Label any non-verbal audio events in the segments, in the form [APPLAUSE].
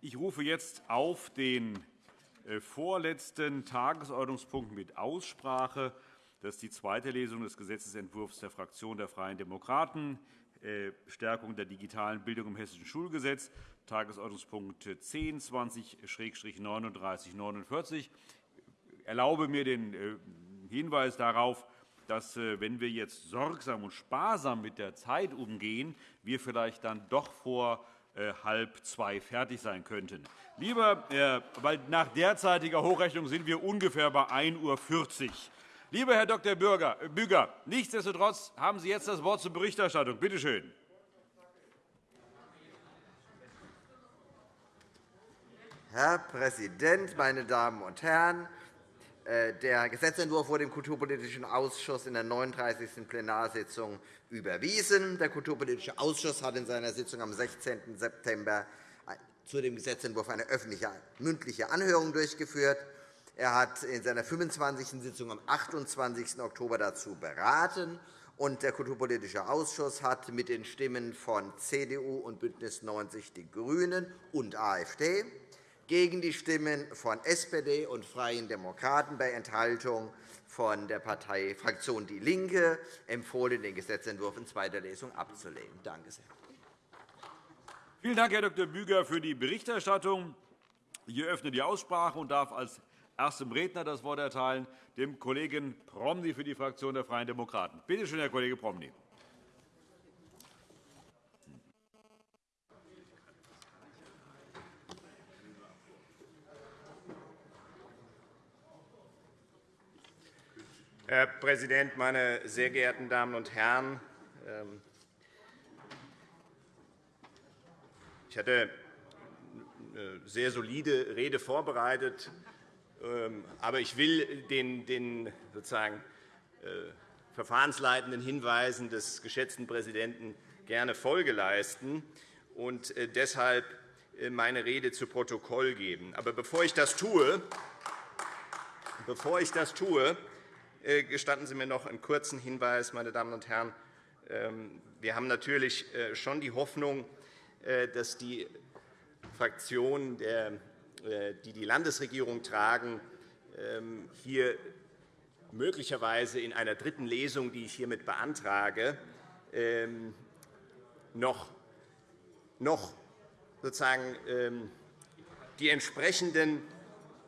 Ich rufe jetzt auf den äh, vorletzten Tagesordnungspunkt mit Aussprache. Das ist die zweite Lesung des Gesetzentwurfs der Fraktion der Freien Demokraten, äh, Stärkung der digitalen Bildung im Hessischen Schulgesetz, Tagesordnungspunkt 10, 20-3949. 49. Ich erlaube mir den äh, Hinweis darauf, dass, wenn wir jetzt sorgsam und sparsam mit der Zeit umgehen, wir vielleicht dann doch vor halb zwei fertig sein könnten. Lieber, äh, weil nach derzeitiger Hochrechnung sind wir ungefähr bei 1.40 Uhr. Lieber Herr Dr. Äh, Büger, nichtsdestotrotz haben Sie jetzt das Wort zur Berichterstattung. Bitte schön. Herr Präsident, meine Damen und Herren! Äh, der Gesetzentwurf wurde im Kulturpolitischen Ausschuss in der 39. Plenarsitzung überwiesen. Der Kulturpolitische Ausschuss hat in seiner Sitzung am 16. September zu dem Gesetzentwurf eine öffentliche mündliche Anhörung durchgeführt. Er hat in seiner 25. Sitzung am 28. Oktober dazu beraten. Und der Kulturpolitische Ausschuss hat mit den Stimmen von CDU und BÜNDNIS 90 die GRÜNEN und AfD gegen die Stimmen von SPD und Freien Demokraten bei Enthaltung von der Parteifraktion DIE LINKE empfohlen, den Gesetzentwurf in zweiter Lesung abzulehnen. Danke sehr. Vielen Dank, Herr Dr. Büger, für die Berichterstattung. Ich eröffne die Aussprache und darf als erstem Redner das Wort erteilen dem Kollegen Promny für die Fraktion der Freien Demokraten. Bitte schön, Herr Kollege Promny. Herr Präsident, meine sehr geehrten Damen und Herren! Ähm, ich hatte eine sehr solide Rede vorbereitet, ähm, aber ich will den, den sozusagen, äh, verfahrensleitenden Hinweisen des geschätzten Präsidenten gerne Folge leisten und äh, deshalb äh, meine Rede zu Protokoll geben. Aber bevor ich das tue, bevor ich das tue gestatten Sie mir noch einen kurzen Hinweis, meine Damen und Herren. Ähm, wir haben natürlich äh, schon die Hoffnung, äh, dass die Fraktionen, die die Landesregierung tragen, ähm, hier möglicherweise in einer dritten Lesung, die ich hiermit beantrage, ähm, noch sozusagen die entsprechenden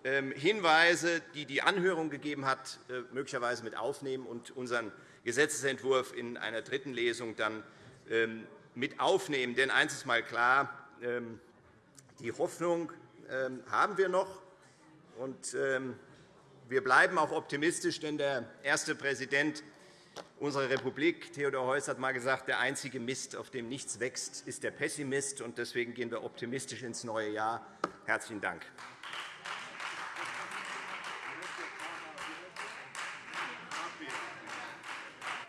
Hinweise, die die Anhörung gegeben hat, äh, möglicherweise mit aufnehmen und unseren Gesetzentwurf in einer dritten Lesung dann ähm, mit aufnehmen. Denn eines ist einmal klar, ähm, die Hoffnung haben wir noch. Und wir bleiben auch optimistisch, denn der erste Präsident unserer Republik, Theodor Heuss, hat einmal gesagt, der einzige Mist, auf dem nichts wächst, ist der Pessimist. Deswegen gehen wir optimistisch ins neue Jahr. – Herzlichen Dank.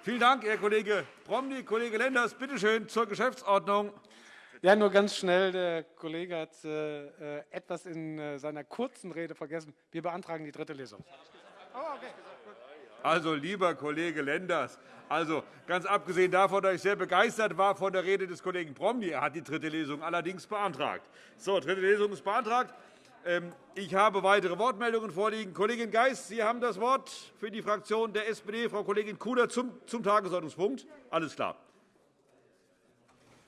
Vielen Dank, Herr Kollege Promny. Kollege Lenders, bitte schön zur Geschäftsordnung. Ja, nur ganz schnell. Der Kollege hat äh, etwas in äh, seiner kurzen Rede vergessen. Wir beantragen die dritte Lesung. Oh, also, lieber Kollege Lenders, also, ganz abgesehen davon, dass ich sehr begeistert war von der Rede des Kollegen Promny, er hat die dritte Lesung allerdings beantragt. So, dritte Lesung ist beantragt. Ähm, ich habe weitere Wortmeldungen vorliegen. Kollegin Geis, Sie haben das Wort für die Fraktion der SPD. Frau Kollegin Kuhler zum, zum Tagesordnungspunkt. Alles klar.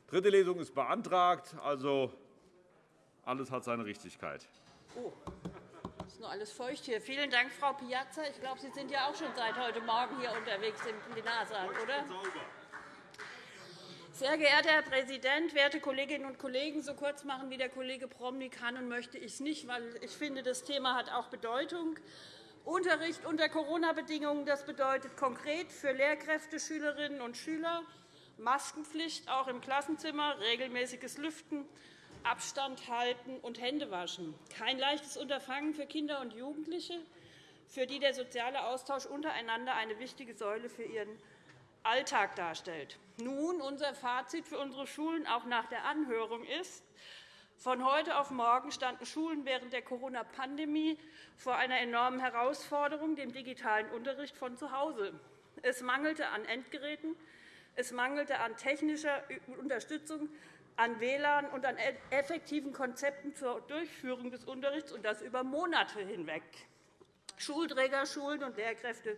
Dritte Lesung ist beantragt. Also, alles hat seine Richtigkeit. Oh, ist nur alles feucht hier. Vielen Dank, Frau Piazza. Ich glaube, Sie sind ja auch schon seit heute Morgen hier unterwegs im Plenarsaal, oder? Sehr geehrter Herr Präsident, werte Kolleginnen und Kollegen! So kurz machen wie der Kollege Promny kann und möchte ich es nicht, weil ich finde, das Thema hat auch Bedeutung. Unterricht unter Corona-Bedingungen das bedeutet konkret für Lehrkräfte, Schülerinnen und Schüler Maskenpflicht auch im Klassenzimmer, regelmäßiges Lüften, Abstand halten und Hände waschen. Kein leichtes Unterfangen für Kinder und Jugendliche, für die der soziale Austausch untereinander eine wichtige Säule für ihren Alltag darstellt. Nun, unser Fazit für unsere Schulen auch nach der Anhörung ist, von heute auf morgen standen Schulen während der Corona-Pandemie vor einer enormen Herausforderung, dem digitalen Unterricht von zu Hause. Es mangelte an Endgeräten, es mangelte an technischer Unterstützung an WLAN und an e-, effektiven Konzepten zur Durchführung des Unterrichts, und das über Monate hinweg. Schulträger, Schulen und Lehrkräfte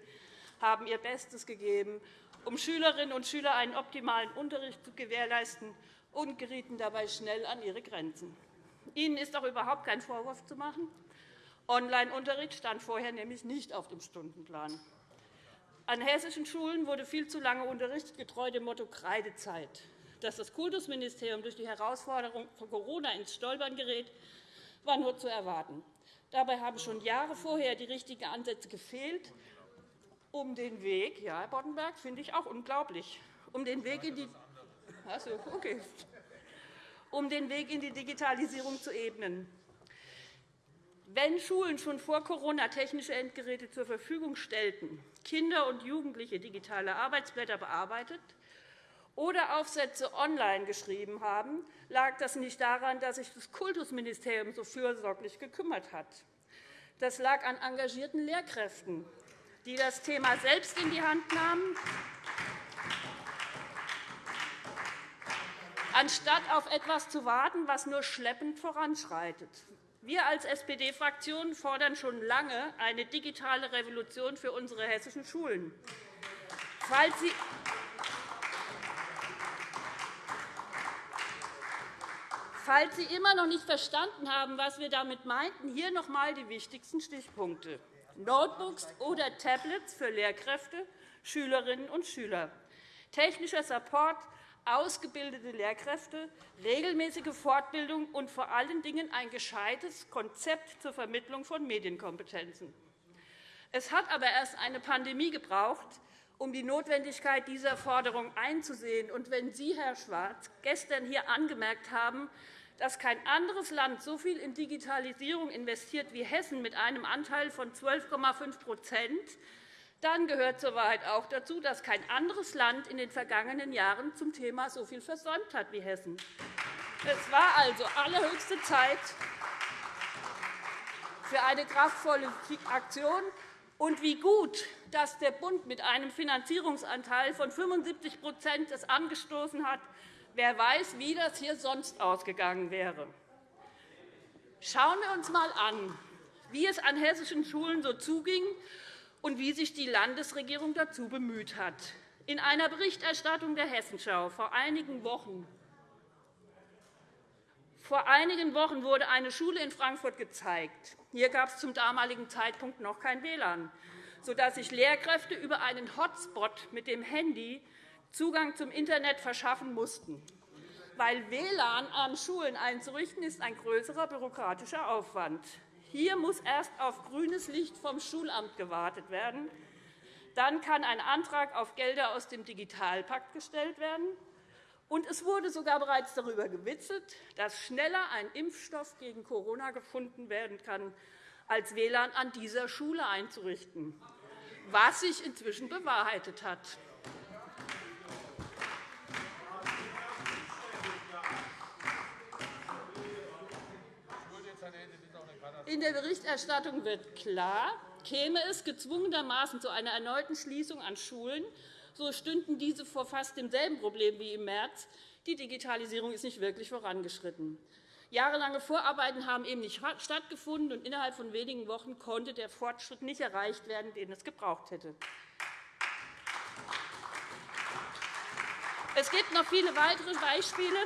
haben ihr Bestes gegeben, um Schülerinnen und Schüler einen optimalen Unterricht zu gewährleisten und gerieten dabei schnell an ihre Grenzen. Ihnen ist auch überhaupt kein Vorwurf zu machen. Online-Unterricht stand vorher nämlich nicht auf dem Stundenplan. An hessischen Schulen wurde viel zu lange unterrichtet, getreu dem Motto Kreidezeit. Dass das Kultusministerium durch die Herausforderung von Corona ins Stolpern gerät, war nur zu erwarten. Dabei haben schon Jahre vorher die richtigen Ansätze gefehlt, um den Weg, ja, Herr Boddenberg, finde ich auch unglaublich, um den Weg in die also, okay. um den Weg in die Digitalisierung zu ebnen. Wenn Schulen schon vor Corona technische Endgeräte zur Verfügung stellten, Kinder und Jugendliche digitale Arbeitsblätter bearbeitet oder Aufsätze online geschrieben haben, lag das nicht daran, dass sich das Kultusministerium so fürsorglich gekümmert hat. Das lag an engagierten Lehrkräften, die das Thema selbst in die Hand nahmen, anstatt auf etwas zu warten, was nur schleppend voranschreitet. Wir als SPD-Fraktion fordern schon lange eine digitale Revolution für unsere hessischen Schulen. Falls Sie Falls Sie immer noch nicht verstanden haben, was wir damit meinten, hier noch einmal die wichtigsten Stichpunkte. Notebooks oder Tablets für Lehrkräfte, Schülerinnen und Schüler, technischer Support, ausgebildete Lehrkräfte, regelmäßige Fortbildung und vor allen Dingen ein gescheites Konzept zur Vermittlung von Medienkompetenzen. Es hat aber erst eine Pandemie gebraucht, um die Notwendigkeit dieser Forderung einzusehen. Und wenn Sie, Herr Schwarz, gestern hier angemerkt haben, dass kein anderes Land so viel in Digitalisierung investiert wie Hessen mit einem Anteil von 12,5% dann gehört zur Wahrheit auch dazu, dass kein anderes Land in den vergangenen Jahren zum Thema so viel versäumt hat wie Hessen. Es war also allerhöchste Zeit für eine kraftvolle Aktion. Und wie gut, dass der Bund mit einem Finanzierungsanteil von 75 es angestoßen hat, Wer weiß, wie das hier sonst ausgegangen wäre. Schauen wir uns einmal an, wie es an hessischen Schulen so zuging und wie sich die Landesregierung dazu bemüht hat. In einer Berichterstattung der Hessenschau vor einigen Wochen vor einigen Wochen wurde eine Schule in Frankfurt gezeigt. Hier gab es zum damaligen Zeitpunkt noch kein WLAN, sodass sich Lehrkräfte über einen Hotspot mit dem Handy Zugang zum Internet verschaffen mussten. Weil WLAN an Schulen einzurichten, ist ein größerer bürokratischer Aufwand. Hier muss erst auf grünes Licht vom Schulamt gewartet werden. Dann kann ein Antrag auf Gelder aus dem Digitalpakt gestellt werden. Und es wurde sogar bereits darüber gewitzelt, dass schneller ein Impfstoff gegen Corona gefunden werden kann, als WLAN an dieser Schule einzurichten, was sich inzwischen bewahrheitet hat. In der Berichterstattung wird klar, käme es gezwungenermaßen zu einer erneuten Schließung an Schulen, so stünden diese vor fast demselben Problem wie im März. Die Digitalisierung ist nicht wirklich vorangeschritten. Jahrelange Vorarbeiten haben eben nicht stattgefunden, und innerhalb von wenigen Wochen konnte der Fortschritt nicht erreicht werden, den es gebraucht hätte. Es gibt noch viele weitere Beispiele,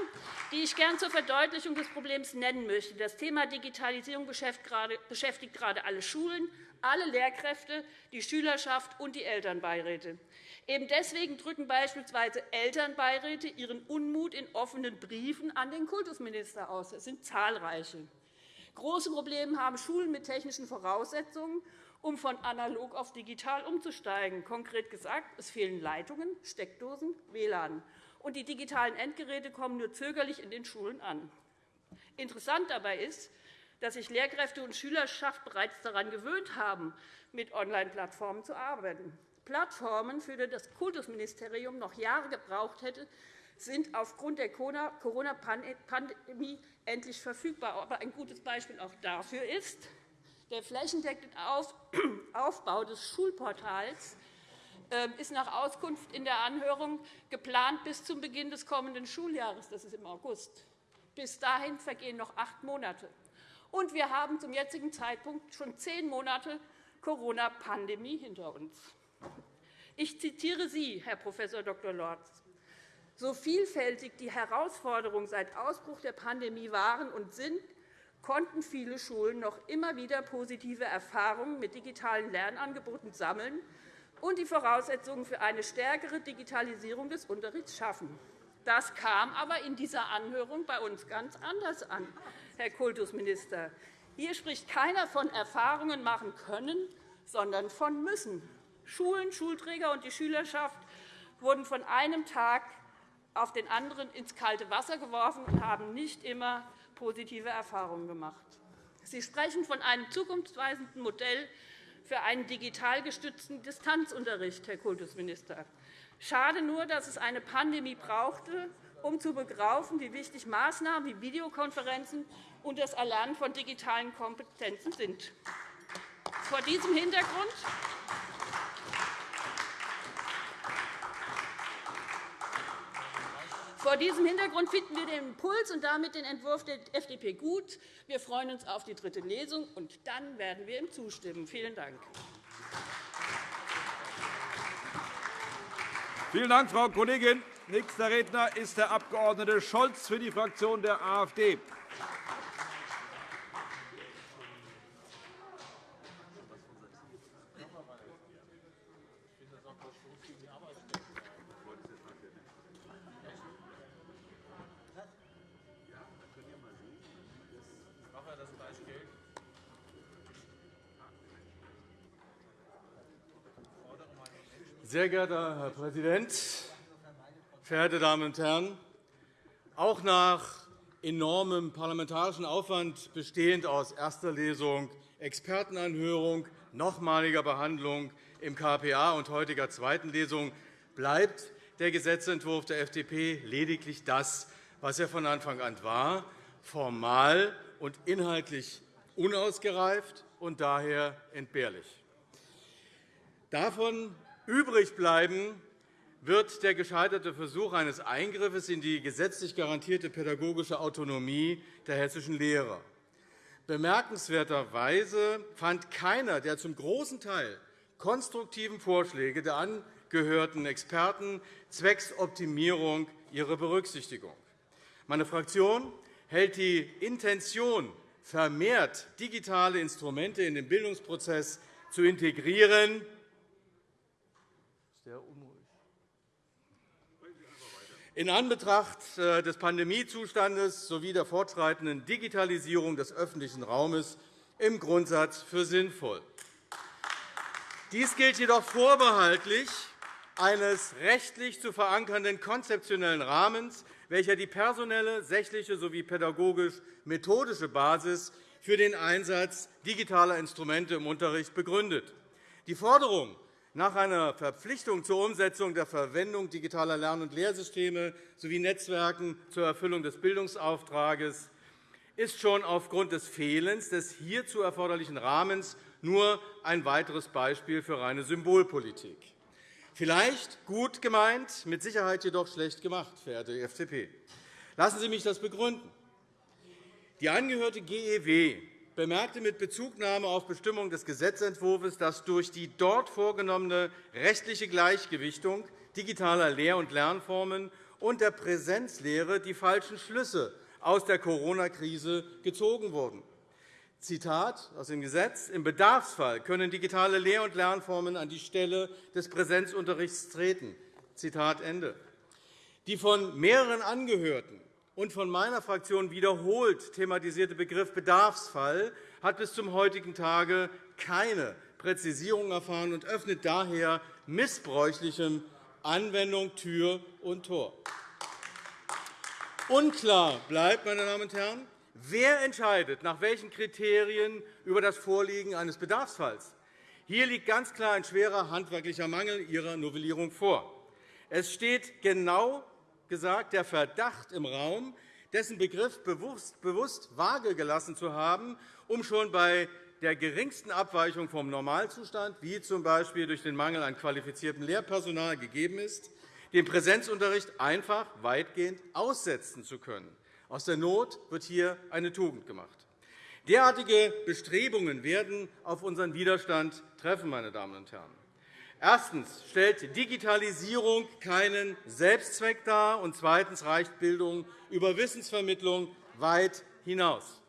die ich gern zur Verdeutlichung des Problems nennen möchte. Das Thema Digitalisierung beschäftigt gerade alle Schulen, alle Lehrkräfte, die Schülerschaft und die Elternbeiräte. Eben deswegen drücken beispielsweise Elternbeiräte ihren Unmut in offenen Briefen an den Kultusminister aus. Es sind zahlreiche. Große Probleme haben Schulen mit technischen Voraussetzungen, um von analog auf digital umzusteigen. Konkret gesagt, es fehlen Leitungen, Steckdosen, WLAN und die digitalen Endgeräte kommen nur zögerlich in den Schulen an. Interessant dabei ist, dass sich Lehrkräfte und Schülerschaft bereits daran gewöhnt haben, mit Online-Plattformen zu arbeiten. Plattformen, für die das Kultusministerium noch Jahre gebraucht hätte, sind aufgrund der Corona-Pandemie endlich verfügbar. Aber ein gutes Beispiel auch dafür ist der flächendeckende [CLEARS THROAT] Aufbau des Schulportals ist nach Auskunft in der Anhörung geplant bis zum Beginn des kommenden Schuljahres. Das ist im August. Bis dahin vergehen noch acht Monate. Und wir haben zum jetzigen Zeitpunkt schon zehn Monate Corona-Pandemie hinter uns. Ich zitiere Sie, Herr Prof. Dr. Lorz. So vielfältig die Herausforderungen seit Ausbruch der Pandemie waren und sind, konnten viele Schulen noch immer wieder positive Erfahrungen mit digitalen Lernangeboten sammeln und die Voraussetzungen für eine stärkere Digitalisierung des Unterrichts schaffen. Das kam aber in dieser Anhörung bei uns ganz anders an, Herr Kultusminister. Hier spricht keiner von Erfahrungen machen können, sondern von müssen. Schulen, Schulträger und die Schülerschaft wurden von einem Tag auf den anderen ins kalte Wasser geworfen und haben nicht immer positive Erfahrungen gemacht. Sie sprechen von einem zukunftsweisenden Modell für einen digital gestützten Distanzunterricht, Herr Kultusminister. Schade nur, dass es eine Pandemie brauchte, um zu begreifen, wie wichtig Maßnahmen wie Videokonferenzen und das Erlernen von digitalen Kompetenzen sind. Vor diesem Hintergrund Vor diesem Hintergrund finden wir den Impuls und damit den Entwurf der FDP gut. Wir freuen uns auf die dritte Lesung, und dann werden wir ihm zustimmen. Vielen Dank. Vielen Dank, Frau Kollegin. Nächster Redner ist der Abg. Scholz für die Fraktion der AfD. Sehr geehrter Herr Präsident, verehrte Damen und Herren! Auch nach enormem parlamentarischen Aufwand, bestehend aus erster Lesung, Expertenanhörung, nochmaliger Behandlung im KPA und heutiger zweiten Lesung, bleibt der Gesetzentwurf der FDP lediglich das, was er von Anfang an war, formal und inhaltlich unausgereift und daher entbehrlich. Davon Übrig bleiben wird der gescheiterte Versuch eines Eingriffs in die gesetzlich garantierte pädagogische Autonomie der hessischen Lehrer. Bemerkenswerterweise fand keiner der zum großen Teil konstruktiven Vorschläge der angehörten Experten zwecks Optimierung ihre Berücksichtigung. Meine Fraktion hält die Intention, vermehrt digitale Instrumente in den Bildungsprozess zu integrieren, sehr unruhig. In Anbetracht äh, des Pandemiezustandes sowie der fortschreitenden Digitalisierung des öffentlichen Raumes im Grundsatz für sinnvoll. Dies gilt jedoch vorbehaltlich eines rechtlich zu verankernden konzeptionellen Rahmens, welcher die personelle, sächliche sowie pädagogisch-methodische Basis für den Einsatz digitaler Instrumente im Unterricht begründet. Die Forderung nach einer Verpflichtung zur Umsetzung der Verwendung digitaler Lern- und Lehrsysteme sowie Netzwerken zur Erfüllung des Bildungsauftrages ist schon aufgrund des Fehlens des hierzu erforderlichen Rahmens nur ein weiteres Beispiel für reine Symbolpolitik. Vielleicht gut gemeint, mit Sicherheit jedoch schlecht gemacht, verehrte FDP. Lassen Sie mich das begründen. Die angehörte GEW bemerkte mit Bezugnahme auf Bestimmungen des Gesetzentwurfs, dass durch die dort vorgenommene rechtliche Gleichgewichtung digitaler Lehr- und Lernformen und der Präsenzlehre die falschen Schlüsse aus der Corona-Krise gezogen wurden. Zitat aus dem Gesetz. Im Bedarfsfall können digitale Lehr- und Lernformen an die Stelle des Präsenzunterrichts treten. Zitat Ende. Die von mehreren Angehörten und von meiner Fraktion wiederholt thematisierte Begriff Bedarfsfall hat bis zum heutigen Tage keine Präzisierung erfahren und öffnet daher missbräuchlichem Anwendung Tür und Tor. Unklar bleibt, meine Damen und Herren, wer entscheidet, nach welchen Kriterien über das Vorliegen eines Bedarfsfalls. Hier liegt ganz klar ein schwerer handwerklicher Mangel Ihrer Novellierung vor. Es steht genau gesagt der Verdacht im Raum, dessen Begriff bewusst vage gelassen zu haben, um schon bei der geringsten Abweichung vom Normalzustand, wie z. B. durch den Mangel an qualifiziertem Lehrpersonal gegeben ist, den Präsenzunterricht einfach weitgehend aussetzen zu können. Aus der Not wird hier eine Tugend gemacht. Derartige Bestrebungen werden auf unseren Widerstand treffen. Meine Damen und Herren. Erstens stellt Digitalisierung keinen Selbstzweck dar, und zweitens reicht Bildung über Wissensvermittlung weit hinaus.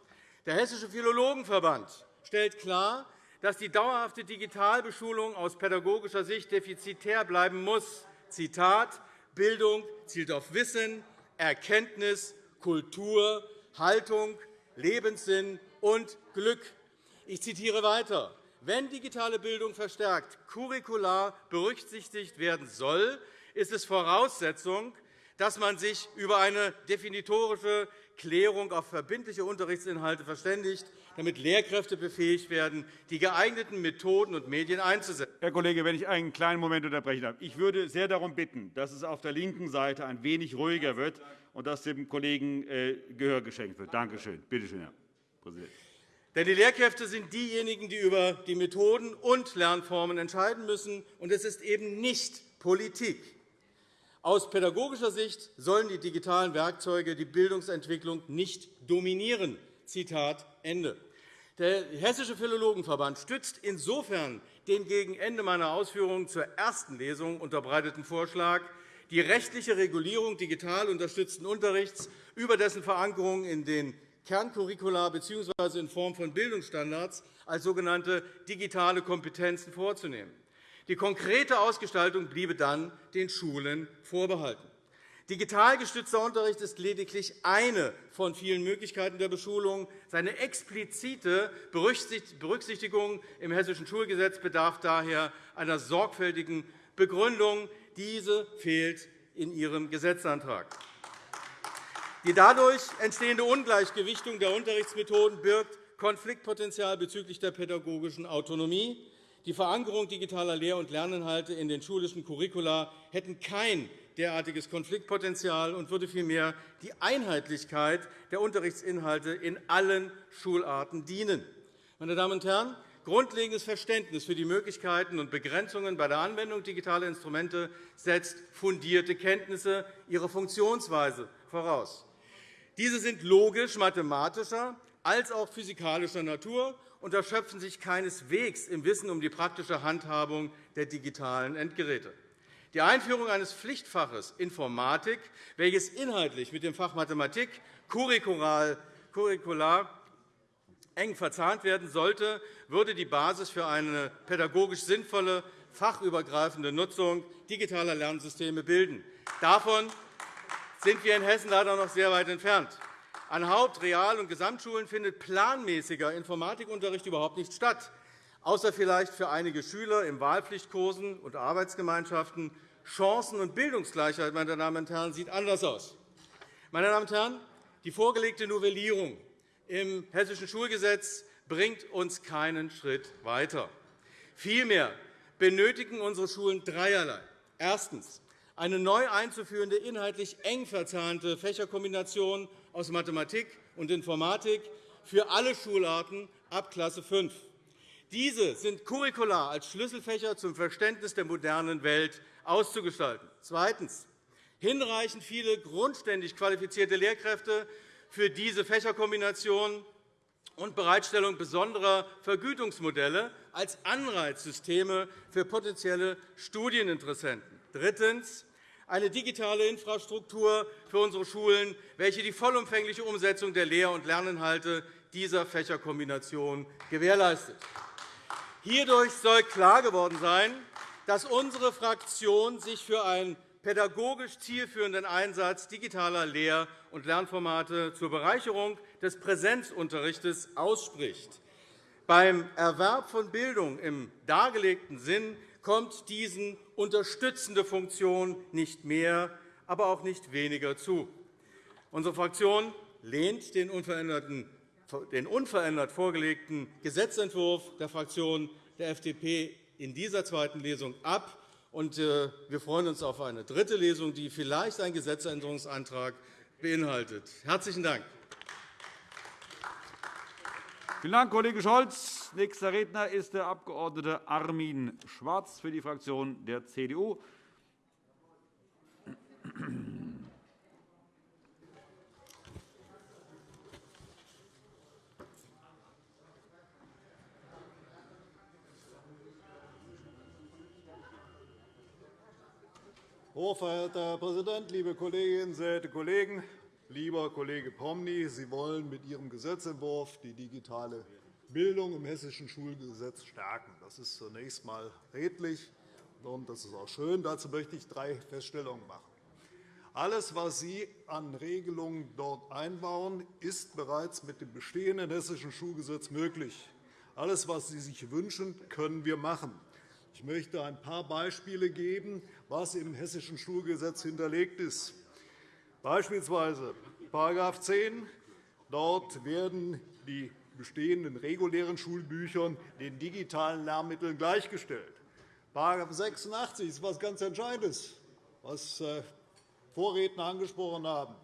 Der Hessische Philologenverband stellt klar, dass die dauerhafte Digitalbeschulung aus pädagogischer Sicht defizitär bleiben muss. Zitat, Bildung zielt auf Wissen, Erkenntnis, Kultur, Haltung, Lebenssinn und Glück. Ich zitiere weiter. Wenn digitale Bildung verstärkt curricular berücksichtigt werden soll, ist es Voraussetzung, dass man sich über eine definitorische Klärung auf verbindliche Unterrichtsinhalte verständigt, damit Lehrkräfte befähigt werden, die geeigneten Methoden und Medien einzusetzen. Herr Kollege, wenn ich einen kleinen Moment unterbrechen darf. Ich würde sehr darum bitten, dass es auf der linken Seite ein wenig ruhiger wird und dass dem Kollegen äh, Gehör geschenkt wird. Danke schön. Bitte schön, Herr Präsident. Denn die Lehrkräfte sind diejenigen, die über die Methoden und Lernformen entscheiden müssen, und es ist eben nicht Politik. Aus pädagogischer Sicht sollen die digitalen Werkzeuge die Bildungsentwicklung nicht dominieren. Zitat Ende. Der Hessische Philologenverband stützt insofern den gegen Ende meiner Ausführungen zur ersten Lesung unterbreiteten Vorschlag, die rechtliche Regulierung digital unterstützten Unterrichts über dessen Verankerung in den Kerncurricula bzw. in Form von Bildungsstandards als sogenannte digitale Kompetenzen vorzunehmen. Die konkrete Ausgestaltung bliebe dann den Schulen vorbehalten. Digital gestützter Unterricht ist lediglich eine von vielen Möglichkeiten der Beschulung. Seine explizite Berücksichtigung im Hessischen Schulgesetz bedarf daher einer sorgfältigen Begründung. Diese fehlt in Ihrem Gesetzantrag. Die dadurch entstehende Ungleichgewichtung der Unterrichtsmethoden birgt Konfliktpotenzial bezüglich der pädagogischen Autonomie. Die Verankerung digitaler Lehr- und Lerninhalte in den schulischen Curricula hätten kein derartiges Konfliktpotenzial und würde vielmehr die Einheitlichkeit der Unterrichtsinhalte in allen Schularten dienen. Meine Damen und Herren, grundlegendes Verständnis für die Möglichkeiten und Begrenzungen bei der Anwendung digitaler Instrumente setzt fundierte Kenntnisse ihrer Funktionsweise voraus. Diese sind logisch mathematischer als auch physikalischer Natur und erschöpfen sich keineswegs im Wissen um die praktische Handhabung der digitalen Endgeräte. Die Einführung eines Pflichtfaches Informatik, welches inhaltlich mit dem Fach Mathematik curricular eng verzahnt werden sollte, würde die Basis für eine pädagogisch sinnvolle, fachübergreifende Nutzung digitaler Lernsysteme bilden. Davon sind wir in Hessen leider noch sehr weit entfernt. An Haupt-, Real- und Gesamtschulen findet planmäßiger Informatikunterricht überhaupt nicht statt, außer vielleicht für einige Schüler in Wahlpflichtkursen und Arbeitsgemeinschaften. Chancen- und Bildungsgleichheit meine Damen und Herren, sieht anders aus. Meine Damen und Herren, die vorgelegte Novellierung im Hessischen Schulgesetz bringt uns keinen Schritt weiter. Vielmehr benötigen unsere Schulen dreierlei. Erstens eine neu einzuführende, inhaltlich eng verzahnte Fächerkombination aus Mathematik und Informatik für alle Schularten ab Klasse 5. Diese sind curricular als Schlüsselfächer zum Verständnis der modernen Welt auszugestalten. Zweitens. Hinreichend viele grundständig qualifizierte Lehrkräfte für diese Fächerkombination und Bereitstellung besonderer Vergütungsmodelle als Anreizsysteme für potenzielle Studieninteressenten. Drittens eine digitale Infrastruktur für unsere Schulen, welche die vollumfängliche Umsetzung der Lehr- und Lerninhalte dieser Fächerkombination gewährleistet. Hierdurch soll klar geworden sein, dass unsere Fraktion sich für einen pädagogisch zielführenden Einsatz digitaler Lehr- und Lernformate zur Bereicherung des Präsenzunterrichts ausspricht. Beim Erwerb von Bildung im dargelegten Sinn kommt diesen unterstützende Funktion nicht mehr, aber auch nicht weniger zu. Unsere Fraktion lehnt den unverändert vorgelegten Gesetzentwurf der Fraktion der FDP in dieser zweiten Lesung ab. Äh, wir freuen uns auf eine dritte Lesung, die vielleicht einen Gesetzänderungsantrag beinhaltet. – Herzlichen Dank. Vielen Dank, Kollege Scholz. Nächster Redner ist der Abg. Armin Schwarz für die Fraktion der CDU. Hochverehrter Herr Präsident, liebe Kolleginnen, sehr geehrte Kollegen! Lieber Kollege Promny, Sie wollen mit Ihrem Gesetzentwurf die digitale Bildung im Hessischen Schulgesetz stärken. Das ist zunächst einmal redlich, und das ist auch schön. Dazu möchte ich drei Feststellungen machen. Alles, was Sie an Regelungen dort einbauen, ist bereits mit dem bestehenden Hessischen Schulgesetz möglich. Alles, was Sie sich wünschen, können wir machen. Ich möchte ein paar Beispiele geben, was im Hessischen Schulgesetz hinterlegt ist. Beispielsweise § 10. Dort werden die bestehenden regulären Schulbüchern den digitalen Lernmitteln gleichgestellt. § 86 ist etwas ganz Entscheidendes, was äh, Vorredner angesprochen haben.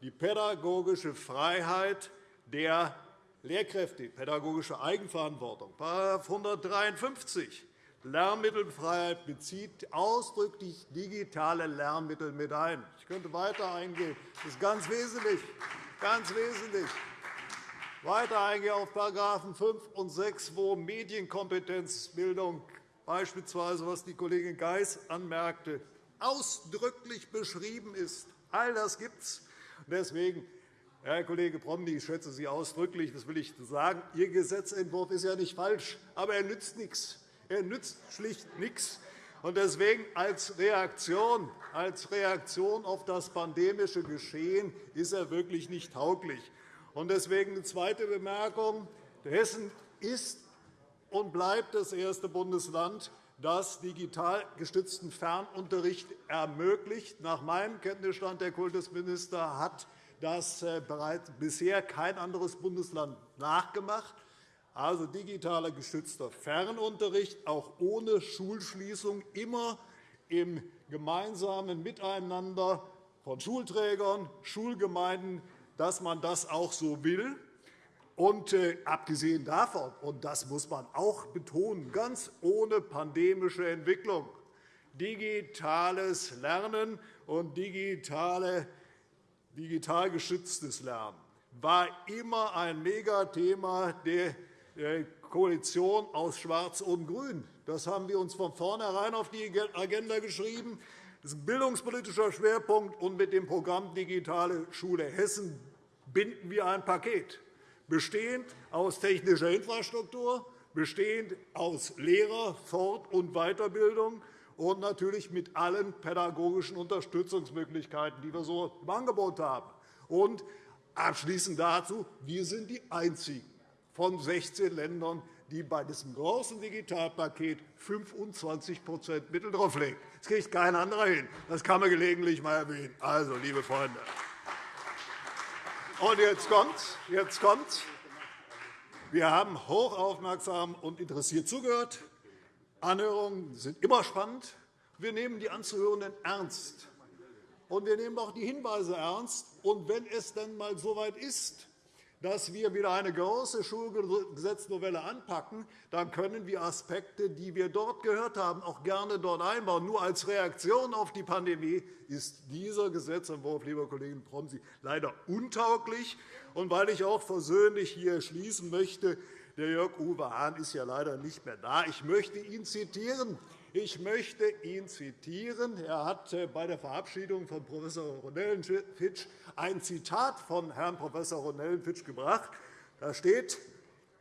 Die pädagogische Freiheit der Lehrkräfte, pädagogische Eigenverantwortung. § 153 Lernmittelfreiheit bezieht ausdrücklich digitale Lernmittel mit ein. Ich könnte weiter eingehen. Das ist ganz wesentlich. Ganz wesentlich. Weiter eingehen auf § 5 und 6, wo Medienkompetenzbildung beispielsweise, was die Kollegin Geis anmerkte, ausdrücklich beschrieben ist. All das gibt es. Deswegen, Herr Kollege Promny, ich schätze Sie ausdrücklich, das will ich sagen. Ihr Gesetzentwurf ist ja nicht falsch, aber er nützt nichts. Er nützt schlicht nichts. Deswegen als Reaktion, als Reaktion auf das pandemische Geschehen ist er wirklich nicht tauglich. Deswegen eine zweite Bemerkung. Hessen ist und bleibt das erste Bundesland, das digital gestützten Fernunterricht ermöglicht. Nach meinem Kenntnisstand, Herr Kultusminister, hat das äh, bereits bisher kein anderes Bundesland nachgemacht also digitaler gestützter Fernunterricht, auch ohne Schulschließung, immer im gemeinsamen Miteinander von Schulträgern, Schulgemeinden, dass man das auch so will. Und äh, abgesehen davon, und das muss man auch betonen, ganz ohne pandemische Entwicklung, digitales Lernen und digitale, digital geschütztes Lernen war immer ein Megathema der Koalition aus Schwarz und Grün. Das haben wir uns von vornherein auf die Agenda geschrieben. Das ist ein bildungspolitischer Schwerpunkt, und mit dem Programm Digitale Schule Hessen binden wir ein Paket, bestehend aus technischer Infrastruktur, bestehend aus Lehrer-, Fort- und Weiterbildung und natürlich mit allen pädagogischen Unterstützungsmöglichkeiten, die wir so im Angebot haben. Und abschließend dazu, wir sind die Einzigen von 16 Ländern, die bei diesem großen Digitalpaket 25% Mittel drauflegen. Das kriegt kein anderer hin. Das kann man gelegentlich einmal erwähnen. Also, liebe Freunde. Und jetzt kommt's. Jetzt kommt's. Wir haben hochaufmerksam und interessiert zugehört. Anhörungen sind immer spannend. Wir nehmen die Anzuhörenden ernst. Und wir nehmen auch die Hinweise ernst. Und wenn es dann einmal so weit ist, dass wir wieder eine große Schulgesetznovelle anpacken, dann können wir Aspekte, die wir dort gehört haben, auch gerne dort einbauen. Nur als Reaktion auf die Pandemie ist dieser Gesetzentwurf, lieber Kollege Promsi, leider untauglich. Und weil ich auch versöhnlich hier schließen möchte, der Jörg-Uwe Hahn ist ja leider nicht mehr da. Ich möchte ihn zitieren. Ich möchte ihn zitieren. Er hat äh, bei der Verabschiedung von Prof. Ronellenfitsch ein Zitat von Herrn Prof. Ronellenfitsch gebracht. Da steht,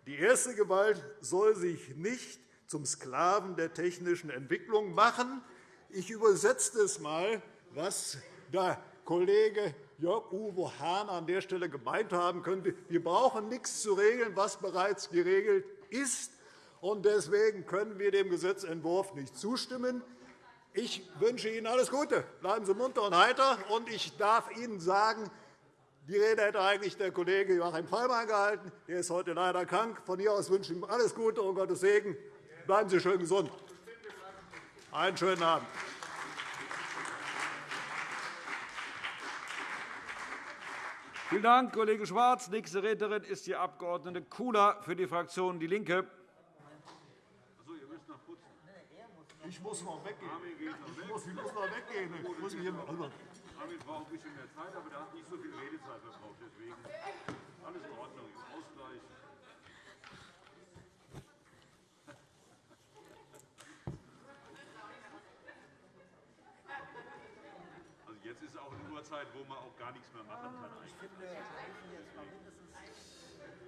die erste Gewalt soll sich nicht zum Sklaven der technischen Entwicklung machen. Ich übersetze es einmal, was der Kollege Jörg-Uwe Hahn an der Stelle gemeint haben könnte. Wir brauchen nichts zu regeln, was bereits geregelt ist. Deswegen können wir dem Gesetzentwurf nicht zustimmen. Ich wünsche Ihnen alles Gute. Bleiben Sie munter und heiter. Und ich darf Ihnen sagen, die Rede hätte eigentlich der Kollege Joachim Fallmann gehalten. Er ist heute leider krank. Von hier aus wünsche ich ihm alles Gute und Gottes Segen. Bleiben Sie schön gesund. Einen schönen Abend. Vielen Dank, Kollege Schwarz. Nächste Rednerin ist die Abg. Kula für die Fraktion DIE LINKE. Ich muss noch weggehen. Ich muss, ich muss noch weggehen. Ich muss hier Armin braucht ein bisschen mehr Zeit, aber er hat nicht so viel Redezeit verbraucht. Deswegen alles in Ordnung. Ausgleich. Zeit, wo man auch gar nichts mehr machen kann.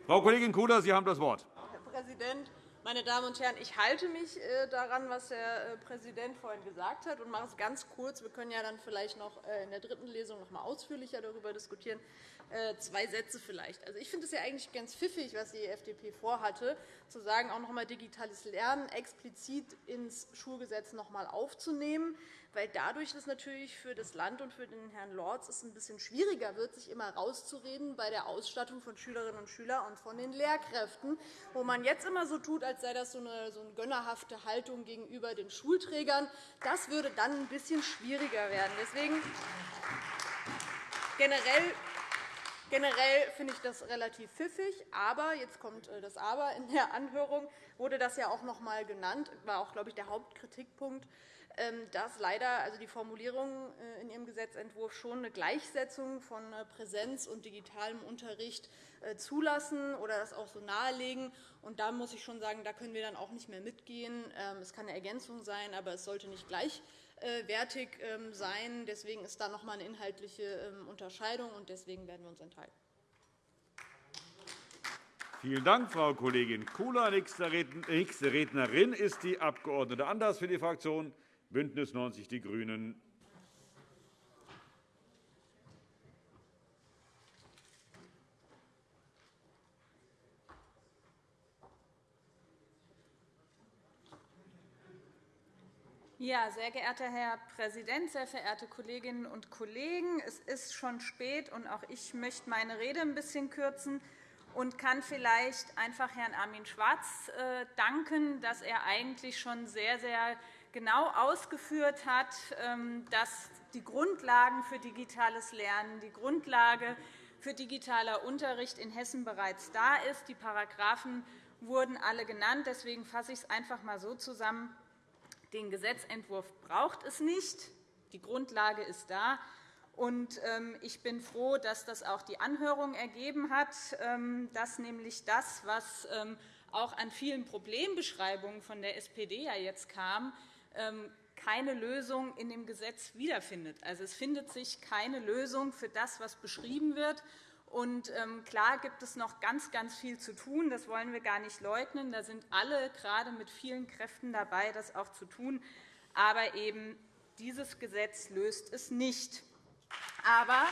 Frau Kollegin Kuders, Sie haben das Wort. Herr Präsident, meine Damen und Herren! Ich halte mich äh, daran, was Herr äh, Präsident vorhin gesagt hat, und mache es ganz kurz. Wir können ja dann vielleicht noch äh, in der dritten Lesung noch einmal ausführlicher darüber diskutieren. Zwei Sätze vielleicht. Also, ich finde es ja eigentlich ganz pfiffig, was die FDP vorhatte, zu sagen, auch noch einmal digitales Lernen explizit ins Schulgesetz noch einmal aufzunehmen weil dadurch es natürlich für das Land und für den Herrn Lorz es ein bisschen schwieriger wird, sich immer rauszureden bei der Ausstattung von Schülerinnen und Schülern und von den Lehrkräften, wo man jetzt immer so tut, als sei das so eine, so eine gönnerhafte Haltung gegenüber den Schulträgern. Das würde dann ein bisschen schwieriger werden. Deswegen generell Generell finde ich das relativ pfiffig. Aber, jetzt kommt äh, das Aber in der Anhörung, wurde das ja auch noch einmal genannt, war auch, glaube ich, der Hauptkritikpunkt, dass leider also die Formulierungen äh, in Ihrem Gesetzentwurf schon eine Gleichsetzung von äh, Präsenz und digitalem Unterricht äh, zulassen oder das auch so nahelegen. Und da muss ich schon sagen, da können wir dann auch nicht mehr mitgehen. Ähm, es kann eine Ergänzung sein, aber es sollte nicht gleichwertig ähm, sein. Deswegen ist da noch einmal eine inhaltliche Unterscheidung, und deswegen werden wir uns enthalten. Vielen Dank, Frau Kollegin Kula. Nächste Rednerin ist die Abg. Anders für die Fraktion BÜNDNIS 90 die GRÜNEN. Ja, sehr geehrter Herr Präsident, sehr verehrte Kolleginnen und Kollegen! Es ist schon spät, und auch ich möchte meine Rede ein bisschen kürzen und kann vielleicht einfach Herrn Armin Schwarz äh, danken, dass er eigentlich schon sehr, sehr genau ausgeführt hat, ähm, dass die Grundlagen für digitales Lernen, die Grundlage für digitaler Unterricht in Hessen bereits da ist. Die Paragraphen wurden alle genannt. Deswegen fasse ich es einfach einmal so zusammen. Den Gesetzentwurf braucht es nicht. Die Grundlage ist da. Ähm, ich bin froh, dass das auch die Anhörung ergeben hat, ähm, dass nämlich das, was auch an vielen Problembeschreibungen von der SPD jetzt kam, keine Lösung in dem Gesetz wiederfindet. Also, es findet sich keine Lösung für das, was beschrieben wird. Und, ähm, klar gibt es noch ganz, ganz viel zu tun. Das wollen wir gar nicht leugnen. Da sind alle gerade mit vielen Kräften dabei, das auch zu tun. Aber eben dieses Gesetz löst es nicht. Aber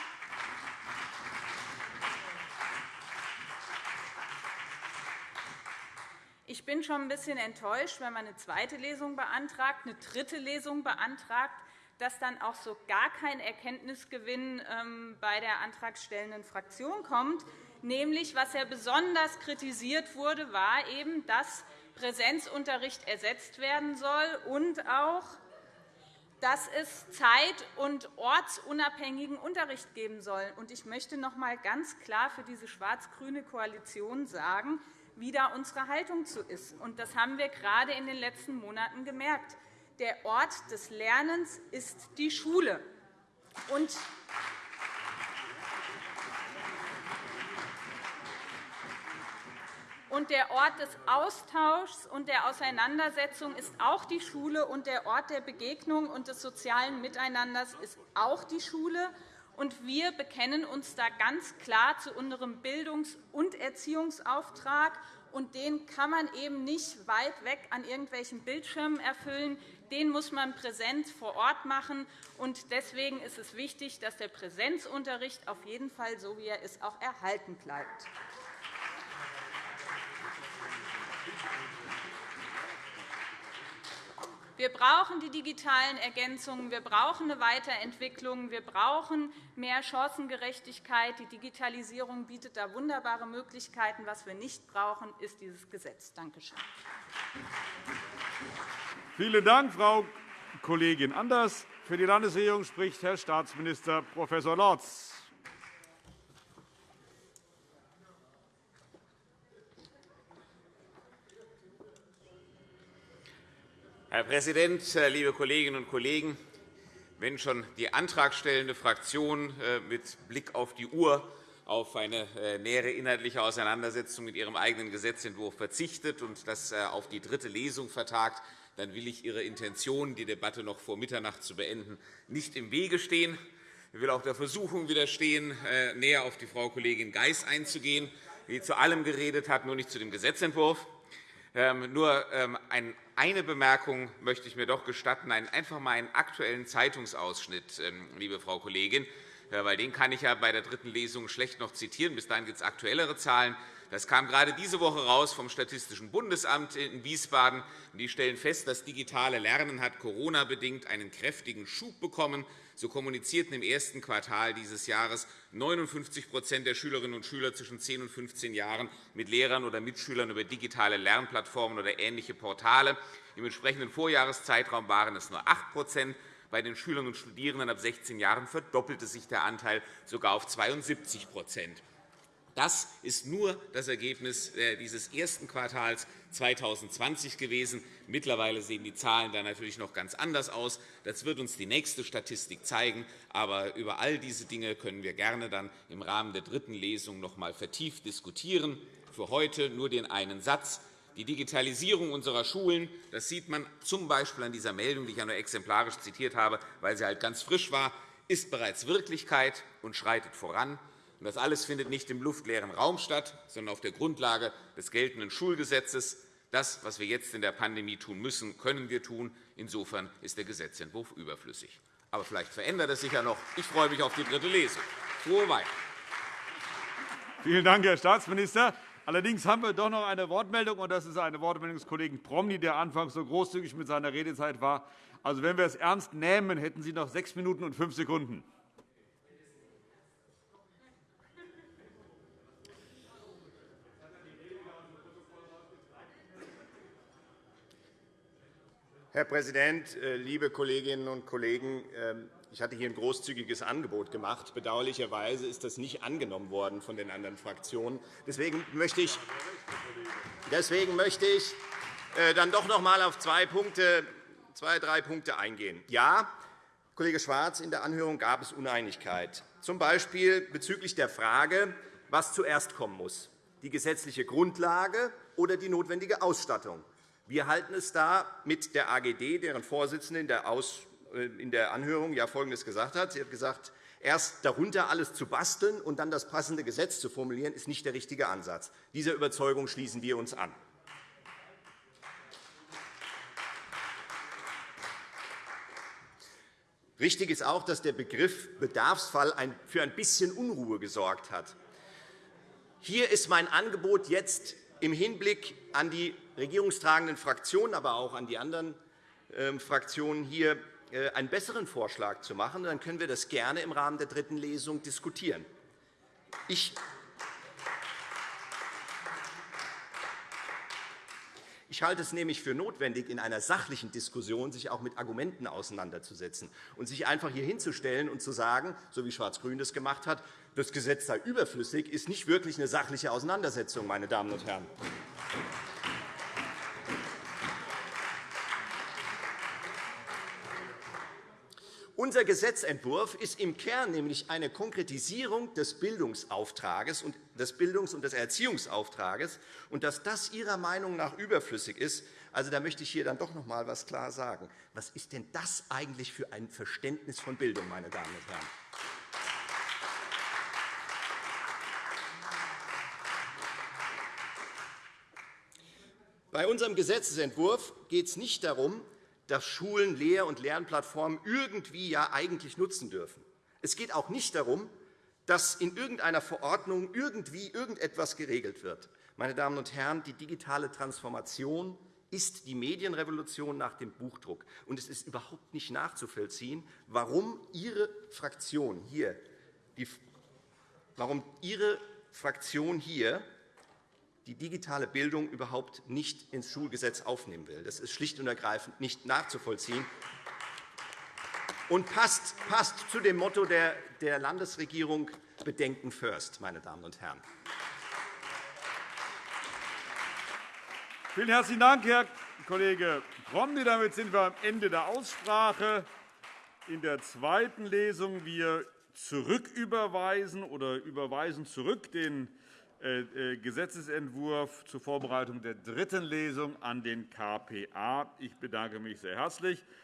Ich bin schon ein bisschen enttäuscht, wenn man eine zweite Lesung beantragt, eine dritte Lesung beantragt, dass dann auch so gar kein Erkenntnisgewinn ähm, bei der antragstellenden Fraktion kommt. Nämlich, was ja besonders kritisiert wurde, war eben, dass Präsenzunterricht ersetzt werden soll und auch, dass es zeit- und ortsunabhängigen Unterricht geben soll. Ich möchte noch einmal ganz klar für diese schwarz-grüne Koalition sagen, wie da unsere Haltung zu ist. Das haben wir gerade in den letzten Monaten gemerkt. Der Ort des Lernens ist die Schule. Und Und der Ort des Austauschs und der Auseinandersetzung ist auch die Schule, und der Ort der Begegnung und des sozialen Miteinanders ist auch die Schule. Und wir bekennen uns da ganz klar zu unserem Bildungs- und Erziehungsauftrag. Und den kann man eben nicht weit weg an irgendwelchen Bildschirmen erfüllen. Den muss man präsent vor Ort machen. Und deswegen ist es wichtig, dass der Präsenzunterricht auf jeden Fall, so wie er ist, auch erhalten bleibt. Wir brauchen die digitalen Ergänzungen, wir brauchen eine Weiterentwicklung, wir brauchen mehr Chancengerechtigkeit. Die Digitalisierung bietet da wunderbare Möglichkeiten. Was wir nicht brauchen, ist dieses Gesetz. Danke schön. Vielen Dank, Frau Kollegin Anders. Für die Landesregierung spricht Herr Staatsminister Prof. Lorz. Herr Präsident, äh, liebe Kolleginnen und Kollegen! Wenn schon die antragstellende Fraktion äh, mit Blick auf die Uhr auf eine äh, nähere inhaltliche Auseinandersetzung mit ihrem eigenen Gesetzentwurf verzichtet und das auf die dritte Lesung vertagt, dann will ich Ihre Intention, die Debatte noch vor Mitternacht zu beenden, nicht im Wege stehen. Ich will auch der Versuchung widerstehen, äh, näher auf die Frau Kollegin Geis einzugehen, die zu allem geredet hat, nur nicht zu dem Gesetzentwurf. Ähm, nur ähm, eine Bemerkung möchte ich mir doch gestatten, einfach einmal einen aktuellen Zeitungsausschnitt, ähm, liebe Frau Kollegin, weil den kann ich ja bei der dritten Lesung schlecht noch zitieren. Bis dahin gibt es aktuellere Zahlen. Das kam gerade diese Woche raus vom Statistischen Bundesamt in Wiesbaden. Die stellen fest, das digitale Lernen hat Corona-bedingt einen kräftigen Schub bekommen. So kommunizierten im ersten Quartal dieses Jahres 59% der Schülerinnen und Schüler zwischen 10 und 15 Jahren mit Lehrern oder Mitschülern über digitale Lernplattformen oder ähnliche Portale. Im entsprechenden Vorjahreszeitraum waren es nur 8% bei den Schülern und Studierenden ab 16 Jahren verdoppelte sich der Anteil sogar auf 72 das ist nur das Ergebnis äh, dieses ersten Quartals 2020 gewesen. Mittlerweile sehen die Zahlen dann natürlich noch ganz anders aus. Das wird uns die nächste Statistik zeigen. Aber über all diese Dinge können wir gerne dann im Rahmen der dritten Lesung noch einmal vertieft diskutieren. Für heute nur den einen Satz. Die Digitalisierung unserer Schulen, das sieht man z. B. an dieser Meldung, die ich ja nur exemplarisch zitiert habe, weil sie halt ganz frisch war, ist bereits Wirklichkeit und schreitet voran. Das alles findet nicht im luftleeren Raum statt, sondern auf der Grundlage des geltenden Schulgesetzes. Das, was wir jetzt in der Pandemie tun müssen, können wir tun. Insofern ist der Gesetzentwurf überflüssig. Aber vielleicht verändert es sich ja noch. Ich freue mich auf die dritte Lesung. Frohe Weihnachten. Vielen Dank, Herr Staatsminister. Allerdings haben wir doch noch eine Wortmeldung, und das ist eine Wortmeldung des Kollegen Promny, der anfangs so großzügig mit seiner Redezeit war. Also, wenn wir es ernst nehmen, hätten Sie noch sechs Minuten und fünf Sekunden. Herr Präsident, äh, liebe Kolleginnen und Kollegen! Ähm, ich hatte hier ein großzügiges Angebot gemacht. Bedauerlicherweise ist das nicht angenommen worden von den anderen Fraktionen. Deswegen möchte ich, deswegen möchte ich äh, dann doch noch einmal auf zwei, Punkte, zwei, drei Punkte eingehen. Ja, Kollege Schwarz, in der Anhörung gab es Uneinigkeit, z. B. bezüglich der Frage, was zuerst kommen muss, die gesetzliche Grundlage oder die notwendige Ausstattung. Wir halten es da mit der AGD, deren Vorsitzende äh, in der Anhörung ja Folgendes gesagt hat. Sie hat gesagt, erst darunter alles zu basteln und dann das passende Gesetz zu formulieren, ist nicht der richtige Ansatz. Dieser Überzeugung schließen wir uns an. Richtig ist auch, dass der Begriff Bedarfsfall für ein bisschen Unruhe gesorgt hat. Hier ist mein Angebot jetzt im Hinblick an die regierungstragenden Fraktionen, aber auch an die anderen ähm, Fraktionen hier äh, einen besseren Vorschlag zu machen. Dann können wir das gerne im Rahmen der dritten Lesung diskutieren. Ich Ich halte es nämlich für notwendig, in einer sachlichen Diskussion sich auch mit Argumenten auseinanderzusetzen und sich einfach hier hinzustellen und zu sagen, so wie Schwarz-Grün das gemacht hat, das Gesetz sei überflüssig, ist nicht wirklich eine sachliche Auseinandersetzung, meine Damen und Herren. Unser Gesetzentwurf ist im Kern nämlich eine Konkretisierung des Bildungsauftrages und des Bildungs- und des Erziehungsauftrages. Und dass das Ihrer Meinung nach überflüssig ist, also, da möchte ich hier dann doch noch einmal etwas klar sagen. Was ist denn das eigentlich für ein Verständnis von Bildung, meine Damen und Herren? Bei unserem Gesetzentwurf geht es nicht darum, dass Schulen Lehr- und Lernplattformen irgendwie ja eigentlich nutzen dürfen. Es geht auch nicht darum, dass in irgendeiner Verordnung irgendwie irgendetwas geregelt wird. Meine Damen und Herren, die digitale Transformation ist die Medienrevolution nach dem Buchdruck. Und es ist überhaupt nicht nachzuvollziehen, warum Ihre Fraktion hier, warum Ihre Fraktion hier die digitale Bildung überhaupt nicht ins Schulgesetz aufnehmen will. Das ist schlicht und ergreifend nicht nachzuvollziehen und passt, passt zu dem Motto der, der Landesregierung Bedenken first, meine Damen und Herren. Vielen herzlichen Dank, Herr Kollege Promny. Damit sind wir am Ende der Aussprache. In der zweiten Lesung wir zurücküberweisen oder überweisen zurück den Gesetzentwurf zur Vorbereitung der dritten Lesung an den KPA. Ich bedanke mich sehr herzlich.